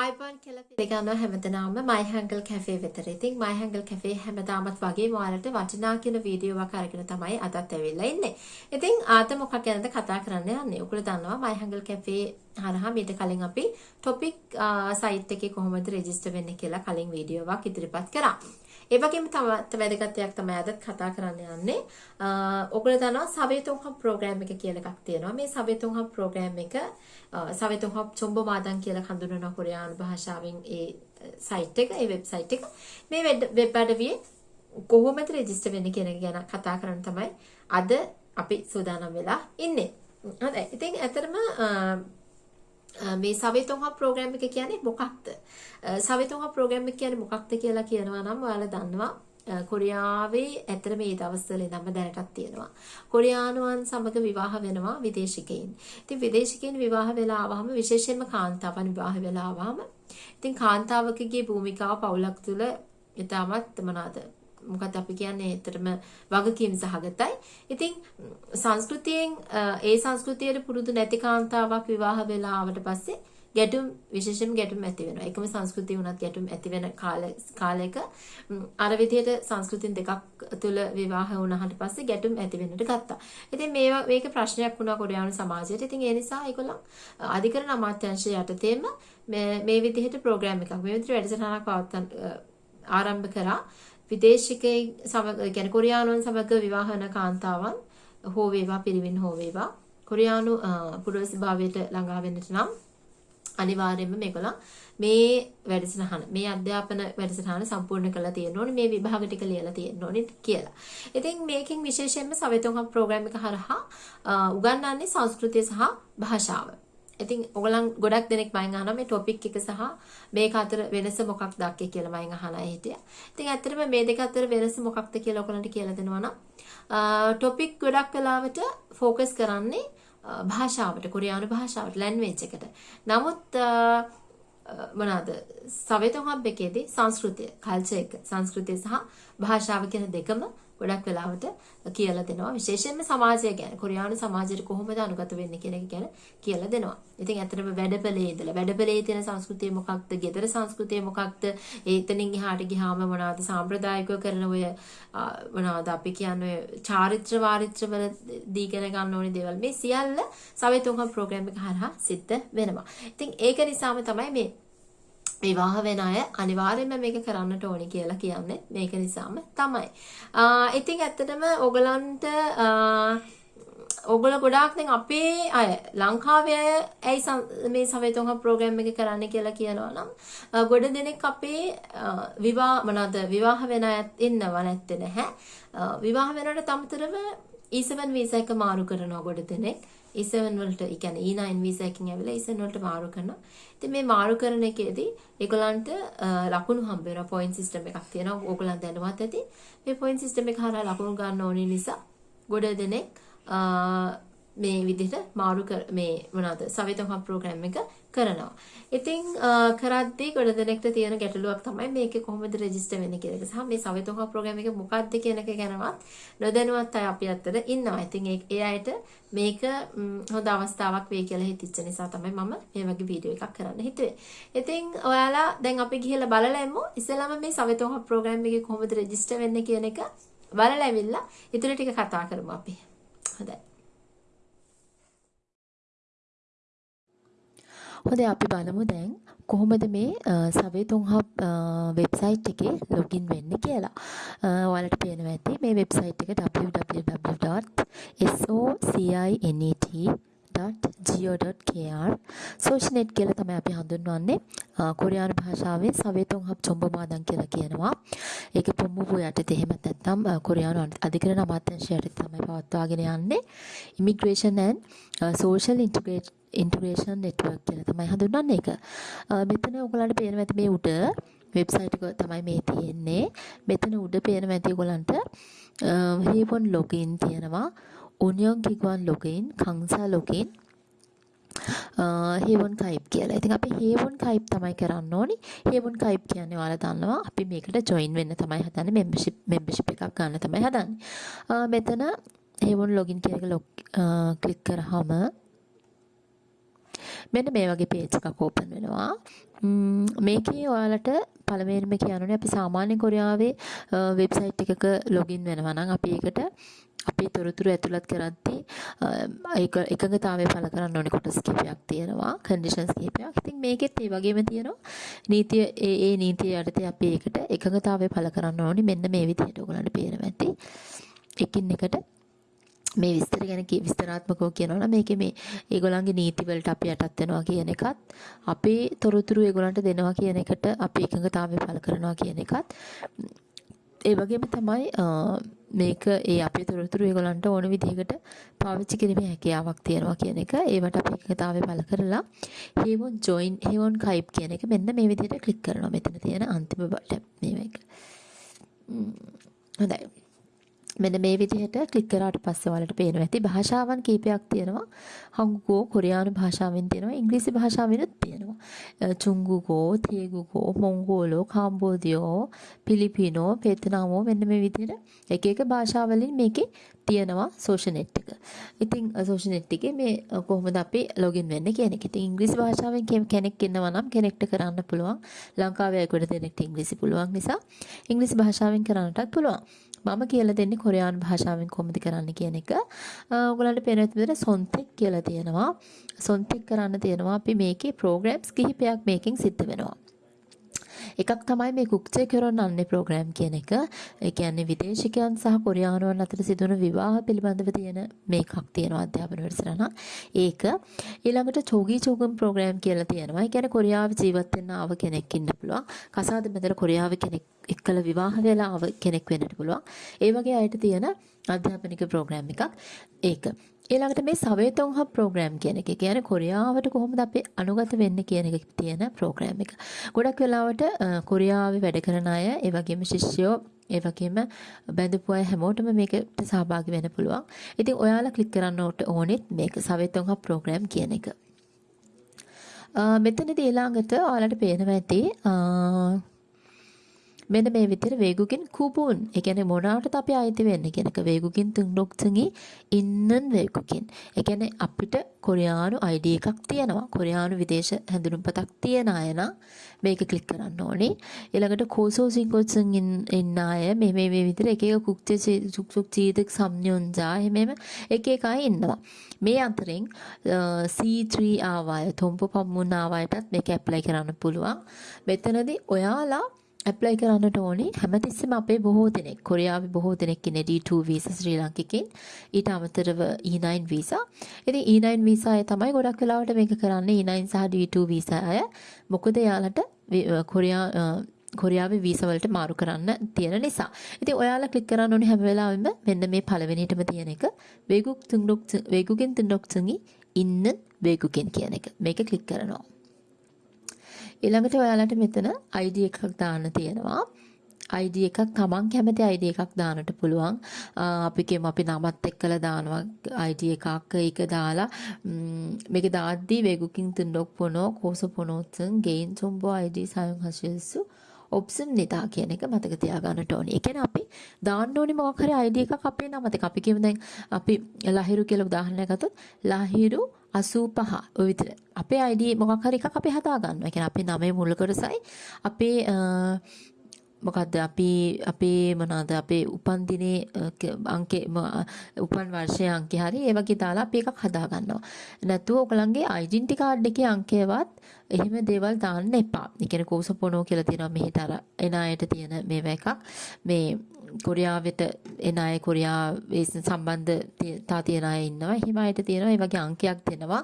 අයිබෝන් කියලා පිළිගන්නවා හැමදෙනාම My Hangul Cafe වෙතට. ඉතින් My Hangul Cafe හැමදාමත් වගේ ඔයාලට වටිනා කියන වීඩියෝවක් අරගෙන තමයි අදත් ඇවිල්ලා ඉන්නේ. ඉතින් ආත මොකක් ගැනද කතා කරන්න යන්නේ? ඔයගොල්ලෝ දන්නවා My Hangul Cafe හරහා මීට කලින් අපි topic site එකේ කොහොමද රෙජිස්ටර් වෙන්නේ කියලා කලින් වීඩියෝවක් ඉදිරිපත් කරා. ඒ වගේම තවත් වැදගත් දෙයක් තමයි අදත් කතා කරන්න යන්නේ. ඔයගොල්ලෝ දන්නවා සවේතුන් හබ් ප්‍රෝග්‍රෑම් එක කියලා එකක් තියෙනවා. මේ සවේතුන් හබ් ප්‍රෝග්‍රෑම් එක සවේතුන් හබ් චොම්බ මාදන් කියලා හඳුන්වන කොරියානු භාෂාවෙන් ඒ සයිට් එක, ඒ වෙබ්සයිට් එක. මේ වෙබ් අඩවියේ කොහොමද රෙජිස්ටර් වෙන්නේ කියන එක ගැන කතා කරන්න තමයි අද අපි සූදානම් වෙලා ඉන්නේ. හරි. ඉතින් ඇත්තටම මේ සවිතුන්හ ප්‍රෝග්‍රෑම් එක කියන්නේ මොකක්ද? සවිතුන්හ ප්‍රෝග්‍රෑම් එක කියන්නේ මොකක්ද කියලා කියනවා නම් ඔයාලා දන්නවා. කොරියාවේ ඇතර මේ දවස්වල ඉඳන්ම දැනටත් තියෙනවා. කොරියානුවන් සමග විවාහ වෙනවා විදේශිකයින්. ඉතින් විදේශිකයින් විවාහ වෙලා ආවම විශේෂයෙන්ම කාන්තාවන් විවාහ වෙලා ආවම ඉතින් කාන්තාවකගේ භූමිකාව පවුලක් තුළ ඊටමත් මොනවාද මොකද අපි කියන්නේ ඇත්තටම වගකීම් සහගතයි. ඉතින් සංස්කෘතියෙන් ඒ සංස්කෘතියට පුරුදු නැති කාන්තාවක් විවාහ වෙලා ආවට පස්සේ ගැටුම් විශේෂයෙන් ගැටුම් ඇති වෙනවා. එකම සංස්කෘතිය වුණත් ගැටුම් ඇති වෙන කාලයක අර විදිහට සංස්කෘතින් දෙකක් තුල විවාහ වුණාට පස්සේ ගැටුම් ඇති වෙන්නට ගත්තා. ඉතින් මේවා මේක ප්‍රශ්නයක් වුණා කොරියානු සමාජයට. ඉතින් ඒ නිසා ඒගොල්ලන් අධිකරණ අමාත්‍යාංශය යටතේම මේ විදිහට ප්‍රෝග්‍රෑම් එකක් මේ විදිහට වැඩසටහනක් පවත්වන්න ආරම්භ කරා. විදේශිකයෙක් සමග يعني කොරියානුවන් සමග විවාහ වන කාන්තාවන් හෝ වේවා පිරිමින් හෝ වේවා කොරියානු පුරවැසි භාවයට ළඟා වෙන්නට නම් අනිවාර්යයෙන්ම මේගොල්ලන් මේ වැඩසටහන මේ අධ්‍යාපන වැඩසටහන සම්පූර්ණ කරලා තියෙන්න ඕනේ මේ විභාග ටික ලියලා තියෙන්න ඕනේ කියලා. ඉතින් මේකෙන් විශේෂයෙන්ම සවිතෝහම් ප්‍රෝග්‍රෑම් එක හරහා උගන්වන්නේ සංස්කෘතිය සහ භාෂාව. ඉතින් ඔයගලන් ගොඩක් දෙනෙක් මයින් අහනවා මේ ටොපික් එක සහ මේක අතර වෙනස මොකක්ද අක්කේ කියලා මයින් අහන අය හිටියා. ඉතින් ඇත්තටම මේ දෙක අතර වෙනස මොකක්ද කියලා ඔයගලන්ට කියලා දෙනවා නම් ටොපික් ගොඩක් වෙලාවට ફોකස් කරන්නේ භාෂාවට කොරියානු භාෂාවට ලැන්ග්වේජ් එකට. නමුත් මොනවාද සවේතන් හබ් එකේදී සංස්කෘතිය, කල්චර් එක, සංස්කෘතිය සහ භාෂාව කියන දෙකම ගොඩක් වෙලාවට කියලා දෙනවා. විශේෂයෙන්ම සමාජය ගැන කොරියානු සමාජයට කොහොමද අනුගත වෙන්නේ කියන එක ගැන කියලා දෙනවා. ඉතින් ඇත්තටම වැඩපලේ ඉඳලා වැඩපලේ තියෙන සංස්කෘතිය මොකක්ද? ගෙදර සංස්කෘතිය මොකක්ද? එතනින් එහාට ගියාම මොනවද සාම්ප්‍රදායිකව කරන ඔය මොනවද අපි කියන්නේ චාරිත්‍ර වාරිත්‍ර වල දීගෙන ගන්න ඕනේ දේවල් මේ සියල්ල සවෙතුන්හම් ප්‍රෝග්‍රෑම් එක හරහා සිද්ධ වෙනවා. ඉතින් ඒක නිසාම තමයි මේ විවාහ වෙන අය අනිවාර්යයෙන්ම මේක කරන්නට ඕනි කියලා කියන්නේ මේක නිසාම තමයි. ඉතින් ඇත්තටම ඔයගලන්ට ඔගොල්ලෝ ගොඩාක් දැන් අපේ අය ලංකාවේ අය ඇයි මේ සවේතෝහ ප්‍රෝග්‍රෑම් එක කරන්න කියලා කියනවා නම් ගොඩ දෙනෙක් අපේ විවාහ මොනවාද විවාහ වෙන අයත් ඉන්නව නැත්තේ නැහැ. විවාහ වෙනවට අමතරව E7 වීසා එක මාරු කරනවා ගොඩ දෙනෙක්. E7 වලට ඒ කියන්නේ E9 වීසා එකකින් ඇවිල්ලා E7 වලට මාරු කරනවා. ඉතින් මේ මාරු කරන එකේදී ඒගොල්ලන්ට ලකුණු හම්බ වෙනවා පොයින්ට් සිස්ටම් එකක් තියෙනවා. ඕගොල්ලන් දැනවත් ඇති. මේ පොයින්ට් සිස්ටම් එක හරහා ලකුණු ගන්න ඕනේ නිසා ගොඩ දෙනෙක් මේ විදිහට මාරු මේ මොනවාද සවිතම් හබ් ප්‍රෝග්‍රෑම් එක කරනවා. ඉතින් කරද්දී ගොඩ දෙනෙක්ට තියෙන ගැටලුවක් තමයි මේකේ කොහොමද රෙජිස්ටර් වෙන්නේ කියන එක. සහ මේ සවිතම් හබ් ප්‍රෝග්‍රෑම් එක මොකක්ද කියන එක ගැනවත් නොදැනුවත් අය අපි අතර ඉන්නවා. ඉතින් ඒ අයට මේක හොඳ අවස්ථාවක් වෙයි කියලා හිතච්ච නිසා තමයි මම මේ වගේ වීඩියෝ එකක් කරන්න හිතුවේ. ඉතින් ඔයාලා දැන් අපි ගිහලා බලලා එමු. ඉස්සෙල්ලාම මේ සවිතම් හබ් ප්‍රෝග්‍රෑම් එකේ කොහොමද රෙජිස්ටර් වෙන්නේ කියන එක බලලා ඇවිල්ලා ඊටු ටික කතා කරමු අපි. හොඳයි. හොඳයි අපි බලමු දැන් කොහොමද මේ සවේ තුන්හබ් වෙබ්සයිට් එකේ ලොගින් වෙන්නේ කියලා. ඔයාලට පේනවා ඇති මේ වෙබ්සයිට් එක www.socinet.go.kr සෝෂනෙට් කියලා තමයි අපි හඳුන්වන්නේ. කොරියානු භාෂාවෙන් සවේ තුන්හබ් චොම්බමාදන් කියලා කියනවා. ඒක පොම්මුපු යටතේ එහෙම නැත්නම් කොරියානු අධිකරණ අමාත්‍යාංශය යටතේ තමයි පවත්වාගෙන යන්නේ. Immigration and Social Integration integration network කියලා තමයි හඳුන්වන්නේ ඒක. මෙතන ඔයගලන්ට පේනවා ඇති මේ උඩ වෙබ්සයිට් එක තමයි මේ තියෙන්නේ. මෙතන උඩ පේනවා ඇති ඔයගලන්ට හේවොන් ලොගින් තියෙනවා. උනියොන් කිග්වන් ලොගින්, කංසා ලොගින් හේවන් කයිප් කියලා. ඉතින් අපි හේවන් කයිප් තමයි කරන්න ඕනි. හේවන් කයිප් කියන්නේ ඔයාලා දන්නවා අපි මේකට ජොයින් වෙන්න තමයි හදන්නේ membership membership එකක් ගන්න තමයි හදන්නේ. මෙතන හේවන් login කියන එක ක්ලික් කරාම මෙන්න මේ වගේ පේජ් එකක් ඕපන් වෙනවා. මේකේ ඔයාලට පළවෙනිම කියන්න අපි සාමාන්‍ය කොරියාවේ වෙබ්සයිට් එකක ලොගින් වෙනවා නම් අපි ඒකට අපේ තොරතුරු ඇතුළත් කරද්දී ඒක එකඟතාවය පළ කරන්න ඕනේ කොටස් කිහිපයක් තියෙනවා කන්ඩිෂන්ස් කිහිපයක්. ඉතින් මේකෙත් ඒ වගේම තියෙනවා නීතිය ඒ ඒ නීතිය යටතේ අපි ඒකට එකඟතාවය පළ කරන්න ඕනේ මෙන්න මේ විදිහට ඔයගලන්ට පේනවා ඇති. එකින් එකට මේ විස්තර ගැන විස්තරාත්මකව කියනවා නම් මේකේ මේ ඒගොල්ලන්ගේ නීති වලට අපි යටත් වෙනවා කියන එකත් අපේ තොරතුරු ඒගොල්ලන්ට දෙනවා කියන එකට අපි එකඟතාවය පළ කරනවා කියන එකත්. ඒ වගේම තමයි මේක ඒ අපේ තොරතුරු ඒගොල්ලන්ට ඕන විදිහකට පාවිච්චි කිරීමේ හැකියාවක් තියෙනවා කියන එක. ඒවට අපි එකතාවය පළ කරලා හේවොන් ජොයින් හේවොන් කයිප් කියන එක මෙන්න මේ විදිහට ක්ලික් කරනවා. මෙතන තියෙන අන්තිම බටන් මේක හොඳයි. මෙන්න මේ විදිහට ක්ලික් කරාට පස්සේ ඔයාලට පේනවා ඇති භාෂාවන් කීපයක් තියෙනවා. හංගුගෝ කොරියානු භාෂාවෙන් තියෙනවා. ඉංග්‍රීසි භාෂාවෙනුත් තියෙනවා. චුංගුගෝ, තේගුගෝ, මොංගෝලෝ, කාම්බෝදියෝ, පිලිපිනෝ, වේතනාමෝ මෙන්න මේ විදිහට එක එක භාෂාවලින් මේකේ තියෙනවා සෝෂල් නෙට් එක. ඉතින් සෝෂල් නෙට් එකේ මේ කොහොමද අපි ලොගින් වෙන්නේ කියන එක. ඉතින් ඉංග්‍රීසි භාෂාවෙන් කෙනෙක් ඉන්නවා නම් කෙනෙක්ට කරන්න පුළුවන්. ලංකාවේ අයකට දෙනෙක්ට ඉංග්‍රීසි පුළුවන් නිසා ඉංග්‍රීසි භාෂාවෙන් කරන්නටත් පුළුවන්. මම කියලා දෙන්නේ කොරියානු භාෂාවෙන් කොහොමද කරන්න කියන එක. ඔයගලන්ට පේන විදිහට සොන්තෙක් කියලා තියෙනවා. සොන්තෙක් කරන්න තියෙනවා අපි මේකේ ප්‍රෝග්‍රෑම්ස් කිහිපයක් මේකෙන් සිද්ධ වෙනවා. එකක් තමයි මේ කුක්චේ කරොන්නන්නේ ප්‍රෝග්‍රෑම් කියන එක. ඒ කියන්නේ විදේශිකයන් සහ කොරියානුවන් අතර සිදුවන විවාහ පිළිබඳව තියෙන මේකක් තියෙනවා අධ්‍යාපන වැඩසටහන. ඒක ඊළඟට චෝගී චෝගම් ප්‍රෝග්‍රෑම් කියලා තියෙනවා. ඒ කියන්නේ කොරියාවේ ජීවත් වෙන්න ආව කෙනෙක් ඉන්න පුළුවන්. කසාද මෙතන කොරියාවේ කෙනෙක් එක්කලා විවාහ වෙලා ආව කෙනෙක් වෙන්නට පුළුවන්. ඒ වගේ අයට තියෙන අධ්‍යාපනික ප්‍රෝග්‍රෑම් එකක් ඒක. ඊළඟට මේ සවේතොන් හබ් ප්‍රෝග්‍රෑම් කියන එක. කියන්නේ කොරියාවට කොහොමද අපි අනුගත වෙන්නේ කියන එක තියෙන ප්‍රෝග්‍රෑම් එක. ගොඩක් වෙලාවට කොරියාවේ වැඩ කරන අය, ඒ වගේම ශිෂ්‍යයෝ ඒ වගේම බැඳපු අය හැමෝටම මේකට සහභාගී වෙන්න පුළුවන්. ඉතින් ඔයාලා ක්ලික් කරන්න ඕනෙත් මේක සවේතොන් හබ් ප්‍රෝග්‍රෑම් කියන එක. මෙතනදී ඊළඟට ඔයාලට පේනවා ඇති මෙන්න මේ විදිහට වේගුකින් කුබුන්. ඒ කියන්නේ මොනවාටද අපි අයිති වෙන්නේ කියන එක වේගුකින් තුන්ඩොක්තුන්ගේ ඉන්නන් වේගුකින්. ඒ කියන්නේ අපිට කොරියානු ID එකක් තියෙනවා. කොරියානු විදේශ හැඳුනුම්පතක් තියන අය නම් මේක ක්ලික් කරන්න ඕනේ. ඊළඟට කෝසෝ සිංකොත්සන් ඉන්න අය මේ මේ මේ විදිහට එක එක කුක්චේ සුක්සුක් චීදක් සම්යොන්ජා එහෙම එක එක අය ඉන්නවා. මේ අතරින් C3 ආවාය තොම්ප පම්මුන් ආවායටත් මේක ඇප්ලයි කරන්න පුළුවන්. මෙතනදී ඔයාලා ඇප්ලයි කරන්නට ඕනි හැමතිස්සෙම අපේ බොහෝ දෙනෙක් කොරියාවේ බොහෝ දෙනෙක් ඉන්නේ D2 වීසා ශ්‍රී ලාංකිකයින් ඊට අමතරව E9 වීසා. ඉතින් E9 වීසා අය තමයි ගොඩක් වෙලාවට මේක කරන්නේ E9 සහ D2 වීසා අය. මොකද එයාලට කොරියා කොරියාවේ වීසා වලට මාරු කරන්න තියෙන නිසා. ඉතින් ඔයාලා ක්ලික් කරන්න ඕනේ හැම වෙලාවෙම මෙන්න මේ පළවෙනියටම තියෙන එක වේගුක් තුන්ඩොක් වේගුකින් තුන්ඩොක් තුන්ගි ඉන්න වේගුකින් කියන එක. මේක ක්ලික් කරනවා. ඊළඟට ඔයාලට මෙතන ID එකක් දාන්න තියෙනවා. ID එකක් තමන් කැමති ID එකක් දාන්නට පුළුවන්. අපි කියමු අපි නමත් එක්කලා දානවා ID එකක් ඒක දාලා මේක දාද්දී 외국인 등록 번호, 고소 번호 등 개인 정보 ID 사용하실 수 ඔප්ෂන් නිදා කියන එක මතක තියාගන්නට ඕනේ. ඒ කියන්නේ අපි දාන්න ඕනේ මොකක් හරි ID එකක් අපේ නමත් එක්ක. අපි කියමු දැන් අපි ලහිරු කියලා උදාහරණයක් ගත්තොත් ලහිරු 85 ඔය විතර. අපේ ID මොකක් හරි එකක් අපි හදා ගන්නවා. ඒ කියන්නේ අපේ නමේ මුල් කොටසයි අපේ මොකද්ද අපි අපේ මොනවාද අපේ උපන් දිනේ අංකේ උපන් වර්ෂයේ අංකේ හරි ඒ වගේ දාලා අපි එකක් හදා ගන්නවා. නැතුව ඔයගලන්ගේ ඩෙන්ටි කාඩ් එකේ අංකයවත් එහෙම දේවල් දාන්න එපා. ඒ කියන්නේ කෝසපොනෝ කියලා තියෙනවා මෙහෙට අර එන අයට තියෙන මේවා එකක්. මේ කොරියාවට එන අය කොරියාවේ සම්බන්ධතා තියෙන අය ඉන්නවා. එහෙම අයට තියෙනවා. ඒ වගේ අංකයක් දෙනවා.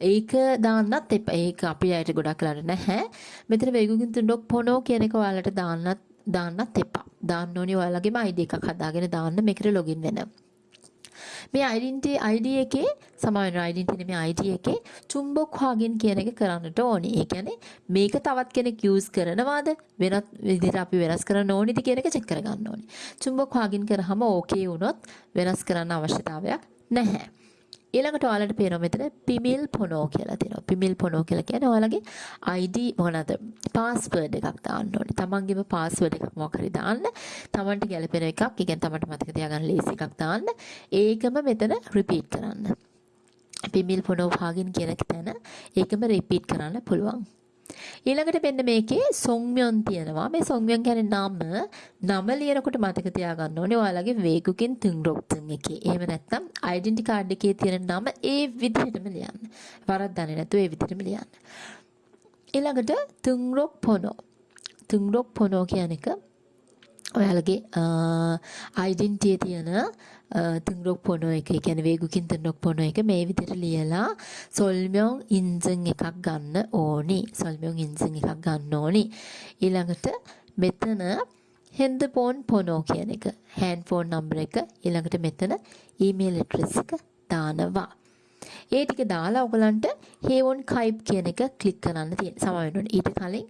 ඒක දාන්නත් එපා. ඒක අපි අයට ගොඩක් කරලා නැහැ. මෙතන වේගුකින් තුන්ඩොක් පොනෝ කියන එක ඔයාලට දාන්නත් දාන්නත් එපා. දාන්න ඕනේ ඔයාලගේම ID එකක් හදාගෙන දාන්න මේකට ලොගින් වෙන්න. මේ identity ID එකේ සමාන identity නෙමෙයි ID එකේ චුම්බොක් හාගින් කියන එක කරන්නට ඕනේ. ඒ කියන්නේ මේක තවත් කෙනෙක් use කරනවාද වෙනත් විදිහට අපි වෙනස් කරන්න ඕනේද කියන එක check කරගන්න ඕනේ. චුම්බොක් හාගින් කරාම okay වුණොත් වෙනස් කරන්න අවශ්‍යතාවයක් නැහැ. ඊළඟට ඔයාලට පේනවා මෙතන පිමිල් පොනෝ කියලා තියෙනවා. පිමිල් පොනෝ කියලා කියන්නේ ඔයාලගේ ID මොකනද? පාස්වර්ඩ් එකක් දාන්න ඕනේ. තමන්ගේම පාස්වර්ඩ් එකක් මොකක් හරි දාන්න. තමන්ට ගැලපෙන එකක්, ඒ කියන්නේ තමන්ට මතක තියාගන්න ලේසි එකක් දාන්න. ඒකම මෙතන රිපීට් කරන්න. පිමිල් පොනෝ භාගින් කියන තැන ඒකම රිපීට් කරන්න පුළුවන්. ඊළඟට මෙන්න මේකේ සොන්ම්යොන් තියෙනවා. මේ සොන්ම්යොන් කියන්නේ නම නම ලියනකොට මතක තියාගන්න ඕනේ ඔයාලගේ වේගුකින් තුන්රොක් තුන් එකේ. එහෙම නැත්නම් ඩෙන්ටි කාඩ් එකේ තියෙන නම ඒ විදිහටම ලියන්න. වරද්දන්නේ නැතුව ඒ විදිහටම ලියන්න. ඊළඟට තුන්රොක් පොනෝ. තුන්රොක් පොනෝ කියන එක ඔයාලගේ අයිඩෙන්ටිටියේ තියෙන තුන්රොක් පොනෝ එක කියන වේගුකින් තුන්රොක් පොනෝ එක මේ විදිහට ලියලා සොල්මියොන් ඉන්සන් එකක් ගන්න ඕනි. සොල්මියොන් ඉන්සන් එකක් ගන්න ඕනි. ඊළඟට මෙතන හෙන්දපෝන් පොනෝ කියන එක හෑන්ඩ් ෆෝන් නම්බර් එක ඊළඟට මෙතන ඊමේල් ඇඩ්‍රස් එක දානවා. ඒ ටික දාලා ඔයගලන්ට හේවොන් කයිප් කියන එක ක්ලික් කරන්න තියෙන. සමා වෙනවා. ඊට කලින්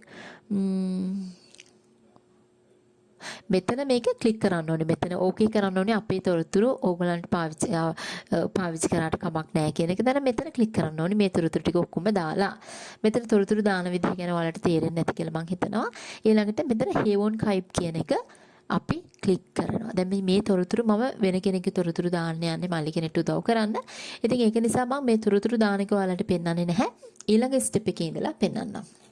මෙතන මේක ක්ලික් කරන්න ඕනේ. මෙතන ඕකේ කරන්න ඕනේ අපේ තොරතුරු ඕගලන්ට පාවිච්චි පාවිච්චි කරාට කමක් නැහැ කියන එක. දැන් මෙතන ක්ලික් කරන්න ඕනේ මේ තොරතුරු ටික ඔක්කොම දාලා. මෙතන තොරතුරු දාන විදිහ ගැන ඔයාලට තේරෙන්නේ නැති කියලා මම හිතනවා. ඊළඟට මෙතන හේවොන් කයිප් කියන එක අපි ක්ලික් කරනවා. දැන් මේ තොරතුරු මම වෙන කෙනෙක්ගේ තොරතුරු දාන්න යන්නේ මල්ලි කෙනෙක්ට උදව් කරන්න. ඉතින් ඒක නිසා මම මේ තොරතුරු දාන එක ඔයාලට පෙන්වන්නේ නැහැ. ඊළඟ ස්ටෙප් එකේ ඉඳලා පෙන්වන්නම්.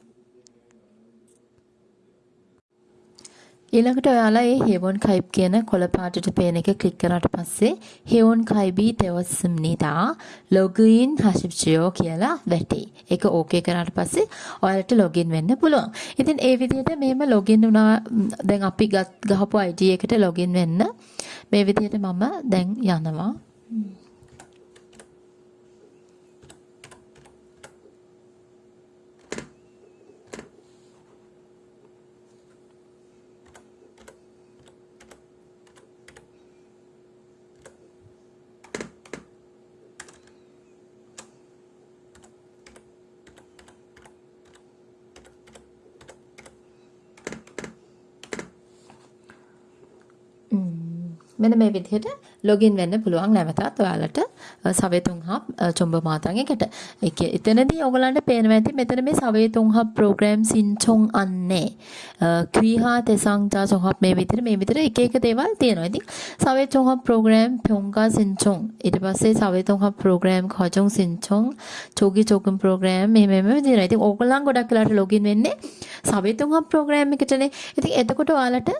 ඊළඟට ඔයාලා මේ හෙවොන් කයිප් කියන කොළ පාටට පේන එක ක්ලික් කරාට පස්සේ හෙවොන් කයිබී තෙවස්ම්නිතා ලොගින් හශිප්චයෝ කියලා වැටේ. ඒක ඕකේ කරාට පස්සේ ඔයාලට ලොගින් වෙන්න පුළුවන්. ඉතින් ඒ විදිහට මෙහෙම ලොගින් වුණා දැන් අපි ගහපු ID එකට ලොගින් වෙන්න මේ විදිහට මම දැන් යනවා. මෙන්න මේ විදිහට ලොගින් වෙන්න පුළුවන් නැවතත් ඔයාලට සවේ තුන්හබ් චොම්බ මාතන් එකට. ඒක එතනදී ඔයගලන්ට පේනවා ඇති මෙතන මේ සවේ තුන්හබ් ප්‍රෝග්‍රෑම් සින්චොන් අන්නේ. ක්‍රීහා තෙසංචා සොහබ් මේ විතර මේ විතර එක එක දේවල් තියෙනවා. ඉතින් සවේ තුන්හබ් ප්‍රෝග්‍රෑම් පොංගා සින්චොන් ඊට පස්සේ සවේ තුන්හබ් ප්‍රෝග්‍රෑම් කජොන් සින්චොන් චෝගි චෝගම් ප්‍රෝග්‍රෑම් මේ මේ මේ විදිහට. ඉතින් ඕගලන් ගොඩක් වෙලාට ලොගින් වෙන්නේ සවේ තුන්හබ් ප්‍රෝග්‍රෑම් එකටනේ. ඉතින් එතකොට ඔයාලට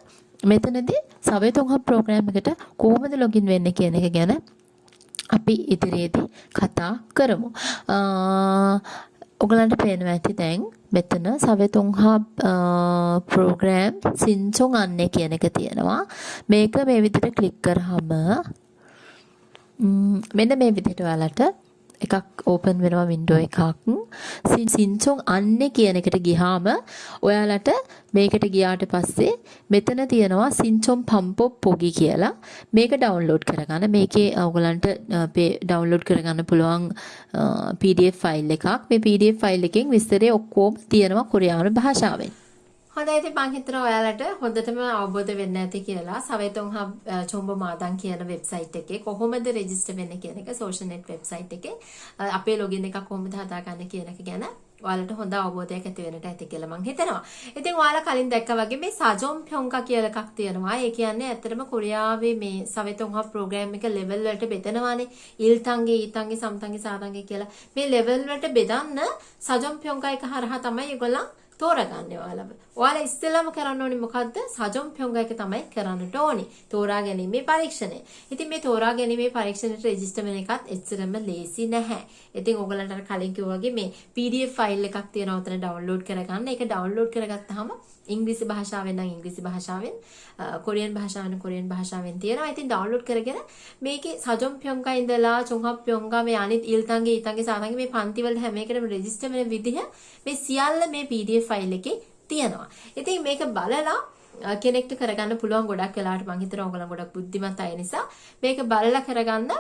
මෙතනදී සවේතුන්හබ් ප්‍රෝග්‍රෑම් එකට කොහොමද ලොගින් වෙන්නේ කියන එක ගැන අපි ඉදිරියේදී කතා කරමු. ඔගලන්ට පේනවා ඇති දැන් මෙතන සවේතුන්හබ් ප්‍රෝග්‍රෑම් සින්චොන් අන්නේ කියන එක තියෙනවා. මේක මේ විදිහට ක්ලික් කරාම මෙන්න මේ විදිහට ඔයාලට එකක් ඕපන් වෙනවා වින්ඩෝ එකක්. සින්චොන් අන්නේ කියන එකට ගිහාම ඔයාලට මේකට ගියාට පස්සේ මෙතන තියෙනවා සින්චොන් පම්පෝ පොගි කියලා. මේක ඩවුන්ලෝඩ් කරගන්න. මේකේ ඔයගලන්ට ඩවුන්ලෝඩ් කරගන්න පුළුවන් PDF ෆයිල් එකක්. මේ PDF ෆයිල් එකෙන් විස්තරය ඔක්කොම තියෙනවා කොරියානු භාෂාවෙන්. හොඳයි ඉතින් මම හිතනවා ඔයාලට හොඳටම අවබෝධ වෙන්න ඇති කියලා සවේතුන් හබ් චොම්බ මාදන් කියන වෙබ්සයිට් එකේ කොහොමද රෙජිස්ටර් වෙන්නේ කියන එක සෝෂල් නෙට් වෙබ්සයිට් එකේ අපේ ලොගින් එකක් කොහොමද හදාගන්නේ කියන එක ගැන ඔයාලට හොඳ අවබෝධයක් ඇති වෙන්නට ඇති කියලා මම හිතනවා. ඉතින් ඔයාලා කලින් දැක්කා වගේ මේ සජොම් ප්යොන්කා කියලා එකක් තියෙනවා. ඒ කියන්නේ ඇත්තටම කොරියාවේ මේ සවෙතුන් හබ් ප්‍රෝග්‍රෑම් එක ලෙවල් වලට බෙදනවානේ. ඉල්තන්ගේ ඊතන්ගේ සම්තන්ගේ සාතන්ගේ කියලා. මේ ලෙවල් වලට බෙදන්න සජොම් ප්යොන්කා එක හරහා තමයි ඒගොල්ලන් තෝරගන්න ඔයාලව. ඔයාලා ඉස්සෙල්ලාම කරන්න ඕනේ මොකද්ද? සජොම් ප්යොංග එක තමයි කරන්නට ඕනේ. තෝරා ගැනීමේ පරීක්ෂණය. ඉතින් මේ තෝරා ගැනීමේ පරීක්ෂණයට රෙජිස්ටර් වෙන එකත් එච්චරම ලේසි නැහැ. ඉතින් ඔයගලන්ට අර කලින් කිව්වා වගේ මේ PDF ෆයිල් එකක් තියෙනවා උතන ඩවුන්ලෝඩ් කරගන්න. ඒක ඩවුන්ලෝඩ් කරගත්තාම ඉංග්‍රීසි භාෂාවෙන් නම් ඉංග්‍රීසි භාෂාවෙන් කොරියන් භාෂාවෙන් කොරියන් භාෂාවෙන් තියෙනවා. ඉතින් ඩවුන්ලෝඩ් කරගෙන මේකේ සජොම් ප්යොංගා ඉඳලා චොංහප් ප්යොංගා මේ අනිත් ඉල්තන්ගේ ඊතන්ගේ සාතන්ගේ මේ පන්තිවල හැම එකටම රෙජිස්ටර් වෙන විදිහ මේ සියල්ල මේ PDF ෆයිල් එකේ තියෙනවා. ඉතින් මේක බලලා කෙනෙක්ට කරගන්න පුළුවන් ගොඩක් වෙලාවට මං හිතනවා ඔයගොල්ලෝ ගොඩක් බුද්ධිමත් අය නිසා මේක බලලා කරගන්න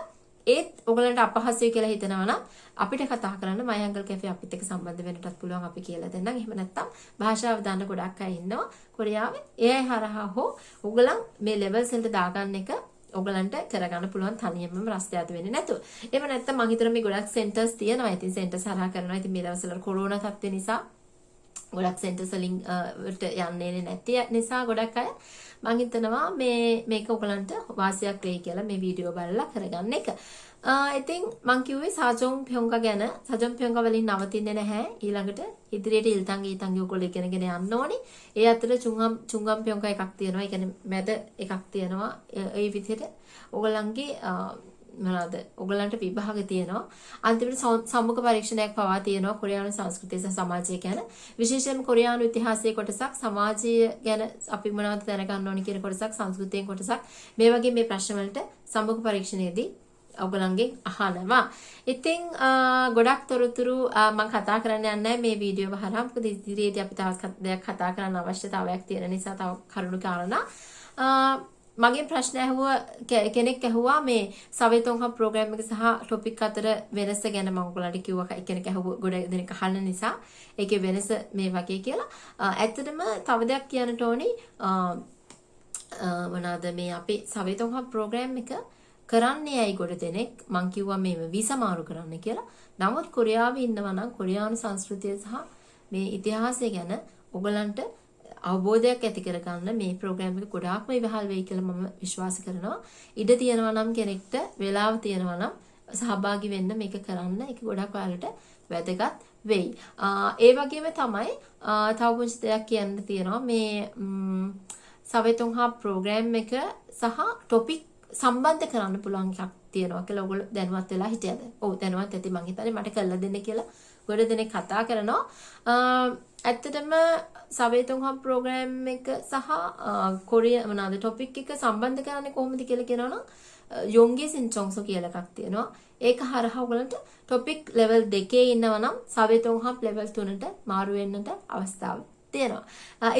ඒත් ඔයගලන්ට අපහසුයි කියලා හිතනවා නම් අපිට කතා කරන්න මයංගල් කැෆේ අපිත් එක්ක සම්බන්ධ වෙන්නටත් පුළුවන් අපි කියලා දෙන්නම්. එහෙම නැත්නම් භාෂාව දන්න ගොඩක් අය ඉන්නවා කොරියාවේ. ඒ අය හරහා හෝ ඔයගලන් මේ ලෙවල්ස් වලට දාගන්න එක ඔයගලන්ට කරගන්න පුළුවන් තනියමම රස්ත යට වෙන්නේ නැතුව. එහෙම නැත්නම් මම හිතනවා මේ ගොඩක් සෙන්ටර්ස් තියෙනවා. ඉතින් සෙන්ටර්ස් හරහා කරනවා. ඉතින් මේ දවස්වල කොරෝනා තත්ත්වය නිසා ගොඩක් සෙන්ටර්ස් වලින් වලට යන්නේ නැති නිසා ගොඩක් අය මම හිතනවා මේ මේක ඔයගලන්ට වාසියක් වෙයි කියලා මේ වීඩියෝ බලලා කරගන්න එක. ඉතින් මං කිව්වේ සාජොන් පියොංගා ගැන. සාජොන් පියොංගා වලින් නවතින්නේ නැහැ. ඊළඟට ඉදිරියට ඉල්තංග ඊතංග ඔයගොල්ලෝ ඉගෙනගෙන යන්න ඕනි. ඒ අතර චුංගම් චුංගම් පියොංගා එකක් තියෙනවා. ඒ කියන්නේ මැද එකක් තියෙනවා. ඒ විදිහට ඔයගලන්ගේ මොනවාද ඔයගලන්ට විභාග තියෙනවා. අන්තිමට සම්මුඛ පරීක්ෂණයක් පවා තියෙනවා කොරියානු සංස්කෘතිය සහ සමාජය ගැන. විශේෂයෙන්ම කොරියානු ඉතිහාසයේ කොටසක් සමාජය ගැන අපි මොනවද දැනගන්න ඕනි කියන කොටසක් සංස්කෘතියෙන් කොටසක්. මේ වගේ මේ ප්‍රශ්න වලට සම්මුඛ පරීක්ෂණයේදී ඔයගලන්ගෙන් අහනවා. ඉතින් ගොඩක් තොරතුරු මම කතා කරන්න යන්නේ මේ වීඩියෝ හරහා. මොකද ඉදිරියේදී අපි තවත් දෙයක් කතා කරන්න අවශ්‍යතාවයක් තියෙන නිසා තව කරුණු කාරණා. මගේ ප්‍රශ්න ඇහුව කෙනෙක් ඇහුවා මේ සවේතොන්හම් ප්‍රෝග්‍රෑම් එක සහ ටොපික් අතර වෙනස ගැන මම ඔයගලන්ට කිව්වා කෙනෙක් ඇහුව ගොඩ දෙනෙක් අහන්න නිසා ඒකේ වෙනස මේ වගේ කියලා. ඇත්තටම තව දෙයක් කියන්නට ඕනි මොනවාද මේ අපි සවේතොන්හම් ප්‍රෝග්‍රෑම් එක කරන්නේ ඇයි ගොඩ දෙනෙක් මං කිව්වා මේව විසමාරු කරන්න කියලා. නමුත් කොරියාවේ ඉන්නවා නම් කොරියානු සංස්කෘතිය සහ මේ ඉතිහාසය ගැන ඔයගලන්ට අවබෝධයක් ඇති කරගන්න මේ ප්‍රෝග්‍රෑම් එක ගොඩාක්ම ඉවහල් වෙයි කියලා මම විශ්වාස කරනවා. ඉඩ තියෙනවා නම් කෙනෙක්ට වෙලාව තියෙනවා නම් සහභාගී වෙන්න මේක කරන්න. ඒක ගොඩක් ඔයාලට වැදගත් වෙයි. ඒ වගේම තමයි තව පුංචි දෙයක් කියන්න තියෙනවා මේ සවෙතුන් හා ප්‍රෝග්‍රෑම් එක සහ ටොපික් සම්බන්ධ කරන්න පුළුවන් එකක් තියෙනවා කියලා ඔයගොල්ලෝ දැනුවත් වෙලා හිටියද? ඔව් දැනුවත් ඇති මං හිතන්නේ මට කළා දෙන්න කියලා ගොඩ දෙනෙක් කතා කරනවා. ඇත්තටම සවේතුන් හම් ප්‍රෝග්‍රෑම් එක සහ කොරිය මොනවාද ටොපික් එක සම්බන්ධ කරන්නේ කොහොමද කියලා කියනවනම් යොන්ගේ සින්චොන්සෝ කියලා එකක් තියෙනවා. ඒක හරහා ඔයගලන්ට ටොපික් ලෙවල් දෙකේ ඉන්නවා නම් සවේතුන් හම් ලෙවල් 3ට මාරු වෙන්නට අවස්ථාවක් තියෙනවා.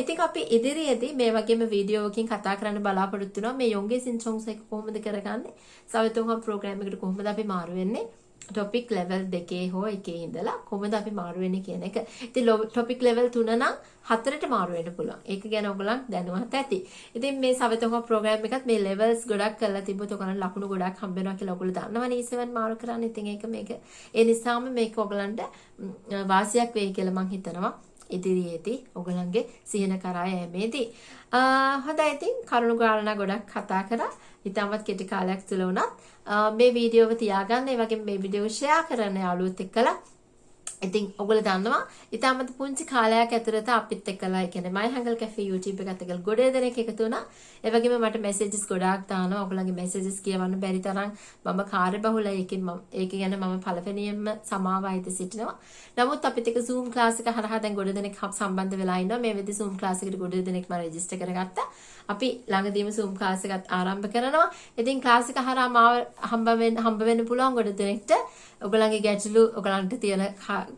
ඉතින් අපි ඉදිරියේදී මේ වගේම වීඩියෝවකින් කතා කරන්න බලාපොරොත්තු වෙනවා මේ යොන්ගේ සින්චොන්ස් එක කොහොමද කරගන්නේ? සවිතුන්හම් ප්‍රෝග්‍රෑම් එකට කොහොමද අපි මාරු වෙන්නේ? ටොපික් ලෙවල් දෙකේ හෝ එකේ ඉඳලා කොහොමද අපි මාරු වෙන්නේ කියන එක. ඉතින් ටොපික් ලෙවල් 3 නම් හතරට මාරු වෙන්න පුළුවන්. ඒක ගැන ඔයගොල්ලන් දැනුවත් ඇති. ඉතින් මේ සවිතෝක ප්‍රෝග්‍රෑම් එකත් මේ ලෙවල්ස් ගොඩක් කරලා තිබ්බොත් ඔයගොල්ලන් ලකුණු ගොඩක් හම්බ වෙනවා කියලා ඔයගොල්ලෝ දන්නවනේ E7 මාරු කරන්න. ඉතින් ඒක මේක ඒ නිසාම මේක ඔයගොල්ලන්ට වාසියක් වෙයි කියලා මම හිතනවා. ඉදිරියේදී ඔගලන්ගේ සිහින කරා යෑමේදී හොඳයි ඉතින් කරුණු කාරණා ගොඩක් කතා කරා ඉතාමත් කෙටි කාලයක් තුළ වුණත් මේ වීඩියෝව තියාගන්න. ඒ වගේම මේ වීඩියෝ ෂෙයා කරන්න යාළුවොත් එක්කලා ඉතින් ඔගොල්ලෝ දන්නවා ඉතාමත් පුංචි කාලයක් ඇතුළත අපිත් එක්කලා ඒ කියන්නේ මයි හැංගල් කැෆේ YouTube එකත් එක්කලා ගොඩේ දෙනෙක් එකතු වුණා. ඒ වගේම මට මැසේජස් ගොඩාක් දානවා. ඔයගොල්ලන්ගේ මැසේජස් කියවන්න බැරි තරම් මම කාර්යබහුලයි. ඒකෙන් මම ඒක ගැන මම පළවෙනියෙන්ම සමාව අයිති සිටිනවා. නමුත් අපිත් එක්ක Zoom class එක හරහා දැන් ගොඩ දෙනෙක් සම්බන්ධ වෙලා ඉන්නවා. මේ වෙද්දි Zoom class එකට ගොඩ දෙනෙක් මම රෙජිස්ටර් කරගත්තා. අපි ළඟදීම Zoom class එකත් ආරම්භ කරනවා. ඉතින් class එක හරහා මාව හම්බ වෙන්න හම්බ වෙන්න පුළුවන් ගොඩ දෙනෙක්ට. ඔයගොල්ලන්ගේ ගැටලු ඔයගලන්ට තියෙන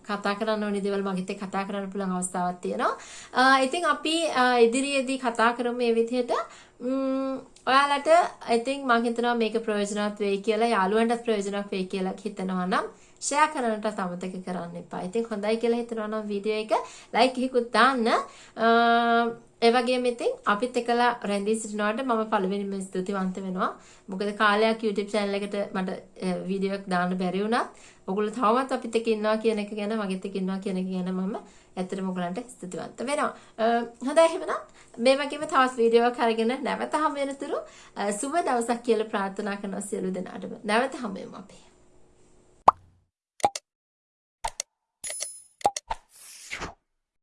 කතා කරන්න ඕනි දේවල් මගෙත් එක්ක කතා කරන්න පුළුවන් අවස්ථාවක් තියෙනවා. ඉතින් අපි ඉදිරියේදී කතා කරමු මේ විදිහට ඔයාලට ඉතින් මම හිතනවා මේක ප්‍රයෝජනවත් වෙයි කියලා යාළුවන්ටත් ප්‍රයෝජනවත් වෙයි කියලා හිතනවා නම් ෂෙයා කරන්නට අමතක කරන්න එපා. ඉතින් හොඳයි කියලා හිතනවා නම් වීඩියෝ එක ලයික් එකකුත් දාන්න. ඒ වගේම ඉතින් අපිත් එක්කලා රැඳී සිටිනවට මම පළවෙනිම ස්තුතිවන්ත වෙනවා. මොකද කාලයක් YouTube channel එකට මට වීඩියෝ එකක් දාන්න බැරි වුණත් ඔයගොල්ලෝ තවමත් අපිත් එක්ක ඉන්නවා කියන එක ගැන මගෙත් එක්ක ඉන්නවා කියන එක ගැන මම ඇත්තටම ඔයගලන්ට ස්තුතිවන්ත වෙනවා. හොඳයි එහෙනම් මේ වගේම තවත් වීඩියෝ එකක් අරගෙන නැවත හමු වෙනතුරු සුබ දවසක් කියලා ප්‍රාර්ථනා කරනවා සියලු දෙනාටම. නැවත හමු වෙමු අපි.